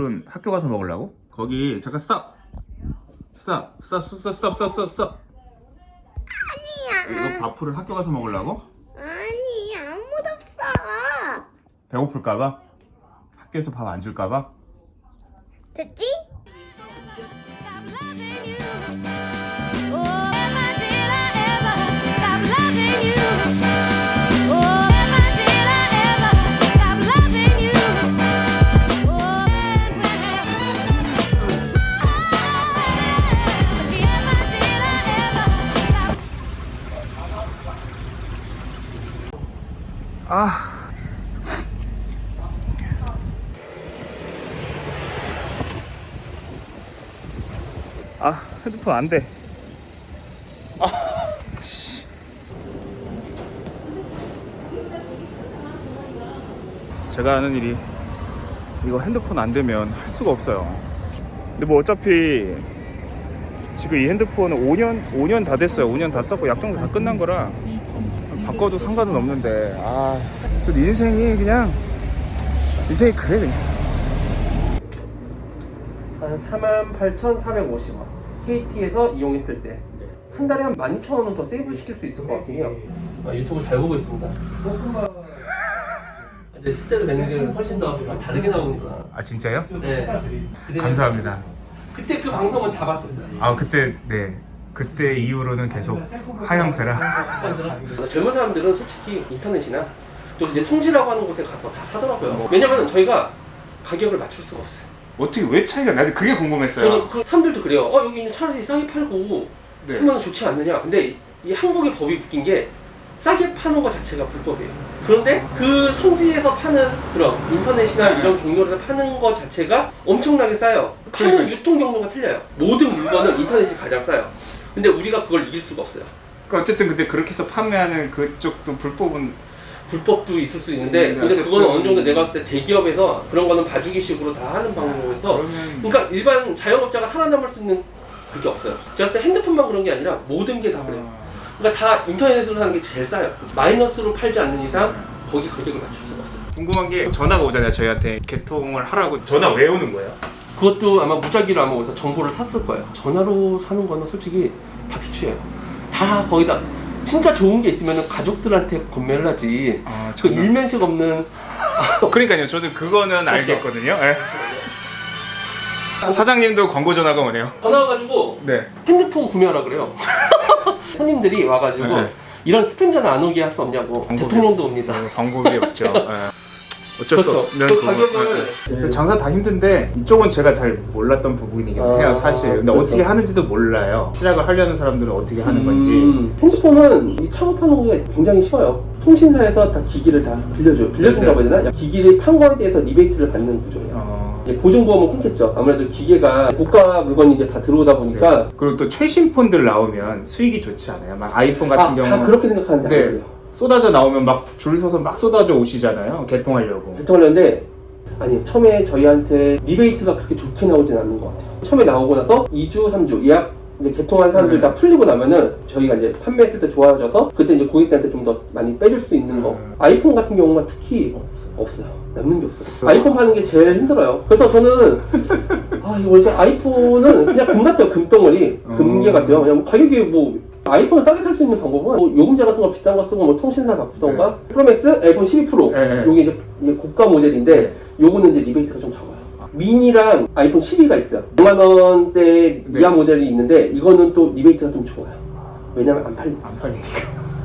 밥풀은 학교 가서 먹으려고? 거기 잠깐 스탑 스탑 스탑 스탑 스탑 스탑 스탑 스탑 아니야. 이거 밥풀을 학교 가서 먹으려고? 아니, 안 묻었어. 배고플까봐? 학교에서 밥 안 줄까봐? 됐지? 핸드폰 안 돼. 아, 씨. 제가 하는 일이 이거 핸드폰 안 되면 할 수가 없어요. 근데 뭐 어차피 지금 이 핸드폰은 5년 5년 다 됐어요. 5년 다 썼고 약정도 다 끝난 거라 바꿔도 상관은 없는데 아, 저 인생이 그냥 인생이 그래 그냥. 한 48,450원 KT에서 이용했을 때 한 달에 한 12,000원은 더 세이브 시킬 수 있을 것 같긴 해요. 아, 유튜브 잘 보고 있습니다. 근데 실제로 뵙는 게 훨씬 더 다르게 나오니까 아 진짜요? 네. 감사합니다. 그때 그 방송은 다 봤었어요. 아 그때 네. 그때 이후로는 계속 하향세라. 젊은 사람들은 솔직히 인터넷이나 또 이제 성지라고 하는 곳에 가서 다 사더라고요. 왜냐면 저희가 가격을 맞출 수가 없어요 어떻게 왜 차이가 나도 그게 궁금했어요. 저는 그 사람들도 그래요 어 여기 있는 차라리 싸게 팔고 네. 하면 좋지 않느냐. 근데 이 한국의 법이 웃긴 게 싸게 파는 것 자체가 불법이에요. 그런데 그 성지에서 파는 그런 인터넷이나 이런 경로에서 파는 것 자체가 엄청나게 싸요. 파는 그러니까요. 유통 경로가 틀려요. 모든 물건은 인터넷이 가장 싸요. 근데 우리가 그걸 이길 수가 없어요. 그러니까 어쨌든 근데 그렇게 해서 판매하는 그쪽도 불법은 불법도 있을 수 있는데, 음, 근데 어쨌든- 그거는 어느 정도 내가 봤을 때 대기업에서 그런 거는 봐주기식으로 다 하는 방법에서 그러면 그러니까 일반 자영업자가 살아남을 수 있는 그게 없어요. 제가 봤을 때 핸드폰만 그런 게 아니라 모든 게 다 그래요. 그러니까 다 인터넷으로 사는 게 제일 싸요. 마이너스로 팔지 않는 이상 거기 가격을 맞출 수가 없어요. 궁금한 게 전화가 오잖아요 저희한테 개통을 하라고 전화 왜 오는 거예요? 그것도 아마 무작위로 아마 어디서 정보를 샀을 거예요. 전화로 사는 거는 솔직히 다 비추예요. 다 거기다 진짜 좋은 게 있으면 가족들한테 건매를 하지. 아, 그 일면식 없는 그러니까요 저도 그거는 알겠거든요. 예. 사장님도 광고 전화가 오네요. 전화 와가지고 네. 핸드폰 구매하라 그래요. 손님들이 와가지고 네. 이런 스팸 전화 안 오게 할 수 없냐고. 대통령도 옵니다. 방법이 없죠. 예. 어쩔 수 그렇죠. 없는 그. 가격을 예, 예. 장사 다 힘든데 이쪽은 제가 잘 몰랐던 부분이긴 아, 해요 사실. 근데 그렇죠. 어떻게 하는지도 몰라요. 시작을 하려는 사람들은 어떻게 하는 건지. 음, 핸드폰은 이 창업하는 게 굉장히 쉬워요. 통신사에서 다 기기를 다 빌려줘요. 빌려준다고 해야 되나? 기기를 판 거에 대해서 리베이트를 받는 구조예요. 어. 이제 보증보험은 끊겠죠. 아무래도 기계가 고가 물건이 이제 다 들어오다 보니까 그리고 또 최신 폰들 나오면 수익이 좋지 않아요? 막 아이폰 아, 같은 다 경우는 그렇게 생각하는데 네. 쏟아져 나오면 막 줄 서서 막 쏟아져 오시잖아요. 개통하려고. 대통령인데 아니 처음에 저희한테 리베이트가 그렇게 좋게 나오진 않는 것 같아요. 처음에 나오고 나서 2주, 3주 예약 이제 개통한 사람들 네. 다 풀리고 나면은 저희가 이제 판매했을 때 좋아져서 그때 이제 고객들한테 좀 더 많이 빼줄 수 있는 거. 음. 아이폰 같은 경우만 특히 없어요. 남는 게 없어요. 아이폰 파는 게 제일 힘들어요. 그래서 저는 아 이거 이제 아이폰은 그냥 금 같아요. 금덩어리, 금괴 음. 같아요. 그냥 뭐 가격이 뭐 아이폰 싸게 살 수 있는 방법은 뭐 요금제 같은 거 비싼 거 쓰고 뭐 통신사 바꾸던가 프로맥스 아이폰 12 프로 네, 네. 요게 이제, 고가 모델인데 요거는 이제 리베이트가 좀 적어요. 미니랑 아이폰 12가 있어요. 5만 원대 네. 모델이 있는데 이거는 또 리베이트가 좀 좋아요. 왜냐면 안 팔려. 안 팔리니까.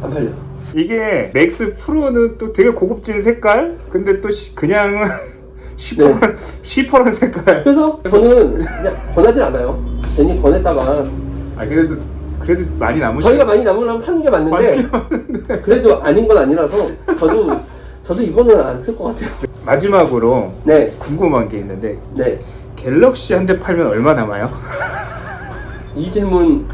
안 팔려. 이게 맥스 프로는 또 되게 고급진 색깔? 근데 또 시- 그냥 시퍼런, 네. 시퍼런 색깔. 그래서 저는 그냥 권하지 않아요. 괜히 권했다가 아, 그래도, 그래도 많이 남으시 저희가 많이 남으려면 파는 게 맞는데 그래도 아닌 건 아니라서 저도 저도 이거는 안쓸 것 같아요. 마지막으로 네, 궁금한 게 있는데, 네. 갤럭시 한 대 팔면 얼마 남아요? 이 질문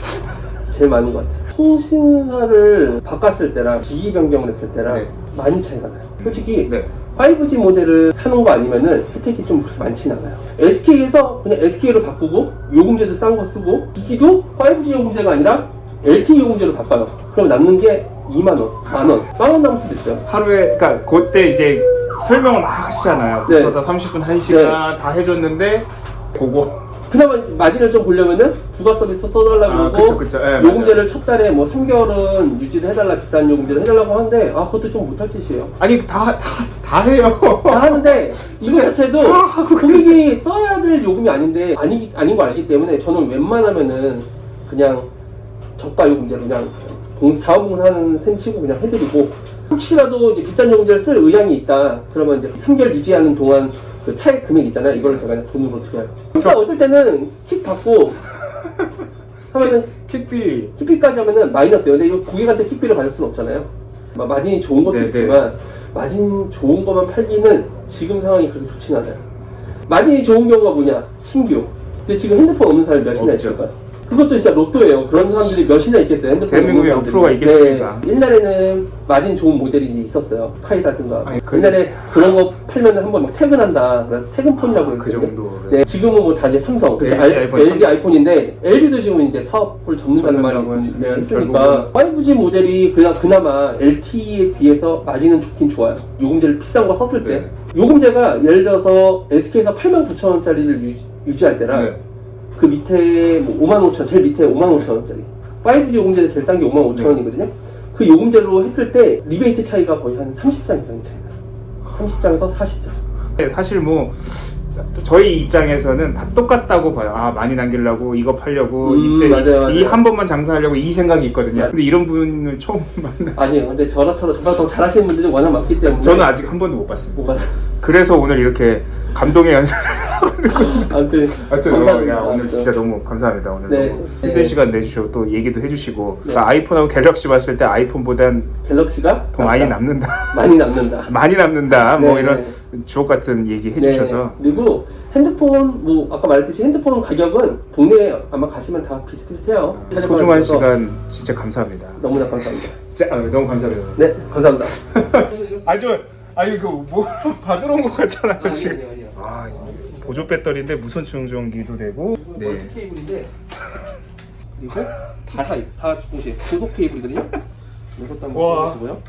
제일 많은 것 같아요. 통신사를 바꿨을 때랑 기기 변경을 했을 때랑 네. 많이 차이가 나요. 솔직히 네. 5G 모델을 사는 거 아니면은 혜택이 좀 그렇게 많진 않아요. SK에서 그냥 SK로 바꾸고 요금제도 싼 거 쓰고 기기도 5G 요금제가 아니라 LTE 요금제로 바꿔요. 그럼 남는 게 2만 원, 만 원, 만원 남을 수도 있어요. 하루에, 그니까, 그때 이제 설명을 막 하시잖아요. 네. 붙어서 30분 1시간 다 해줬는데 그거 그나마 마진을 좀 보려면은 부가 서비스 써달라고 아, 그러고 그쵸, 그쵸. 예, 요금제를 첫 달에 뭐 3개월은 유지를 해달라 비싼 요금제를 해달라고 하는데 아 그것도 좀 못할 짓이에요. 아니 다다다 해요. 다 하는데 이거 자체도 다 하고 고객이 써야 될 요금이 아닌데 아니 아닌 거 알기 때문에 저는 웬만하면은 그냥 저가 요금제로 그냥 공- 자원봉사하는 셈 치고 그냥 해드리고 혹시라도 이제 비싼 요금제를 쓸 의향이 있다. 그러면 이제 3개월 유지하는 동안 그 차액 금액 있잖아요. 이걸 제가 돈으로 드려요? 진짜 어쩔 때는 킥 받고 하면은 킥비. 킥비까지 하면은 마이너스예요. 근데 이거 고객한테 킥비를 받을 수는 없잖아요. 마- 마진이 좋은 것도 네, 있지만 마진 좋은 것만 팔기는 지금 상황이 그렇게 좋진 않아요. 마진이 좋은 경우가 뭐냐? 신규. 근데 지금 핸드폰 없는 사람이 몇이나. 있을까요? 그것도 진짜 로또예요 그런 사람들이 몇이나 있겠어요 핸드폰 대한민국에. 프로가 있겠습니까? 네, 옛날에는 마진 좋은 모델이 있었어요 스카이라든가 아니, 그- 옛날에 그런 거 팔면 한번 막 퇴근한다 퇴근폰이라고 그 그랬거든요. 정도. 네, 지금은 뭐 다 이제 삼성, 그쵸? LG 알- 아이폰 LG 아이폰인데 LG도 지금 이제 사업을 접는다는 말이 있- 네, 있으니까 5G 모델이 그냥 그나마 LTE에 비해서 마진은 좋긴 좋아요. 요금제를 비싼 거 썼을 때 네. 요금제가 예를 들어서 SK에서 89,000원짜리를 유지, 할 때랑 네. 그 밑에 뭐 55,000원, 제일 밑에 55,000원짜리 5G 요금제 제일 싼 게 55,000원이거든요. 그 요금제로 했을 때 리베이트 차이가 거의 한 30장 이상의 차이가 30장에서 40장. 네, 사실 뭐 저희 입장에서는 다 똑같다고 봐요. 아 많이 남기려고 이거 팔려고 음, 이때 맞아요, 맞아요. 이한 번만 장사하려고 이 생각이 있거든요. 근데 이런 분을 처음 만나. 아니에요. 근데 저처럼 저보다 더 잘하시는 분들이 워낙 많기 때문에 저는 아직 한 번도 못 봤습니다. 뭐가 그래서 오늘 이렇게 감동의 연설을 아무튼 하여튼 감사합니다. 야, 오늘 진짜 너무 감사합니다. 오늘 네. 너무 네. 힘든 시간 내주시고 또 얘기도 해주시고 네. 그러니까 아이폰하고 갤럭시 봤을 때 아이폰보단 갤럭시가 더 많이. 남는다. 많이 남는다. 많이 남는다. 뭐 네. 이런 주옥 같은 얘기 해주셔서 네. 그리고 핸드폰 뭐 아까 말했듯이 핸드폰 가격은 동네에 아마 가시면 다 비슷비슷해요. 소중한 찾아봐주셔서 시간 진짜 감사합니다. 너무나 감사합니다. 진짜 아, 너무 감사합니다. 네, 감사합니다. 아저 아니 그뭐 받으러 온 것 같잖아요 지금. 아니요, 아니요. 아 보조 배터리인데 무선 충전기도 되고. 네. 네. 케이블인데 그리고 C 타입 다 동시에 고속 케이블이거든요. 이것도 한번 와. 써보시고요.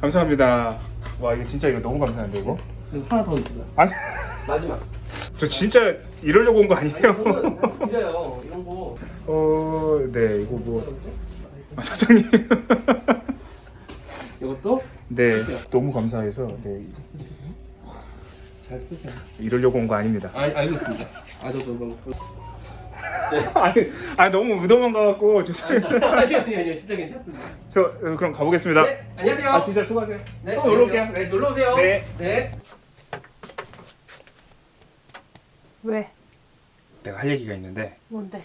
감사합니다. 와 이거 진짜 이거 너무 감사한데 이거. 그리고 하나 더 있습니다. 아니 마지막. 저 진짜 이러려고 온 거 아니에요? 다 드려요. 이런 거. 어, 네 이거 뭐 아, 사장님. 이것도 네 너무 감사해서 네 잘 쓰세요. 이러려고 온 거 아닙니다. 아, 알겠습니다. 아, 저도 뭐. 아니 아니 너무 의도만 가갖고 죄송해요. 아니, 아니, 아니, 진짜 괜찮습니다. 저 어, 그럼 가보겠습니다. 네, 안녕하세요. 아 진짜 수고하세요. 네, 또 놀러 올게요. 네, 놀러 오세요. 네. 네. 왜? 내가 할 얘기가 있는데 뭔데?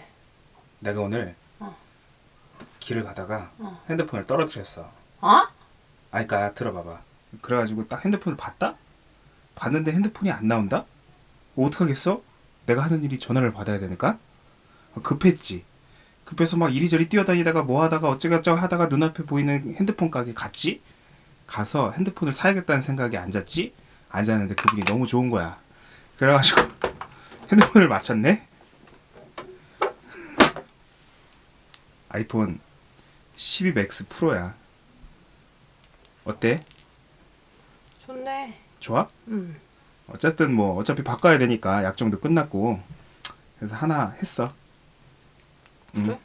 내가 오늘 어. 길을 가다가 어. 핸드폰을 떨어뜨렸어. 어? 아, 그니까 들어봐봐. 그래가지고 딱 핸드폰을 봤다? 봤는데 핸드폰이 안 나온다? 뭐 어떡하겠어? 내가 하는 일이 전화를 받아야 되니까? 급했지. 급해서 막 이리저리 뛰어다니다가 뭐 하다가 어쩌고저쩌고 하다가 눈앞에 보이는 핸드폰 가게 갔지? 가서 핸드폰을 사야겠다는 생각에 앉았지? 앉았는데 그분이 너무 좋은 거야. 그래가지고 핸드폰을 맞췄네? 아이폰 12 맥스 프로야. 어때? 좋아? 응. 어쨌든 뭐 어차피 바꿔야 되니까 약정도 끝났고 그래서 하나 했어. 응. 그래?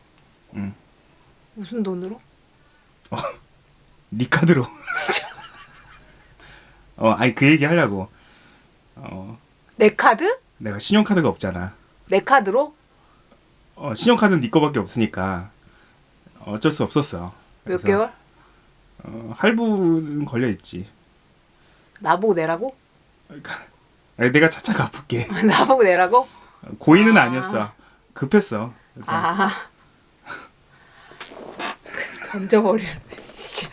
응. 무슨 돈으로? 네 카드로. 어, 아니 그 얘기 하려고. 어, 내 카드? 내가 신용카드가 없잖아. 내 카드로? 어, 신용카드는 네 거밖에 없으니까 어쩔 수 없었어. 몇 그래서, 개월? 어, 할부는 걸려 있지. 나보고 내라고? 그러니까 내가 차차 갚을게. 나보고 내라고? 고의는 아. 아니었어. 급했어. 그래서 아. 던져버려. 진짜.